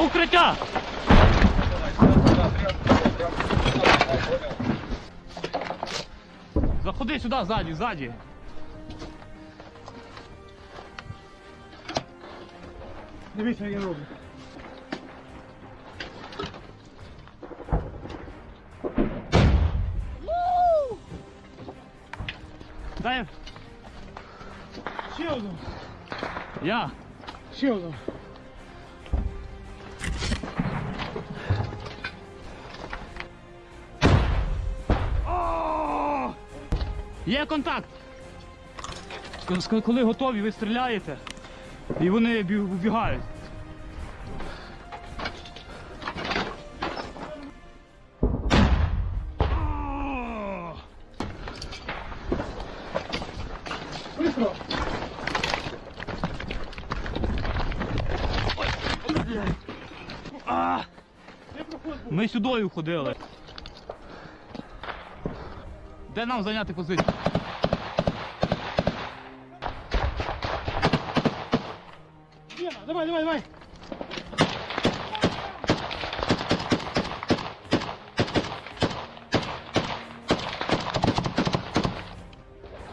укриття! Заходи сюди, ззаді, ззаді. Дивіться, я роблю. Дай Ще один. я. Ще один. Є контакт. Коли готові, ви стріляєте, і вони бі- вбігають. Ми сюди ходили. Де нам зайняти позицію? Лена, давай, давай, давай.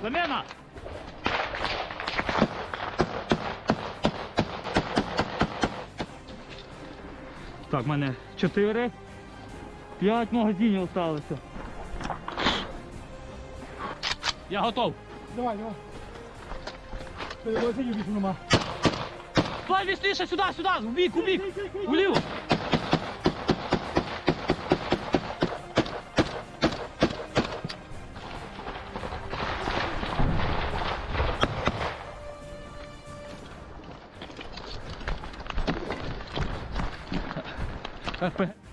Замена! Так, в мене 4, 5 магазинів залишилося. Я готов. Давай, давай. Перевозить більше нема. Давай вісніше сюди, сюди, в бік, у бік, уліво. РП.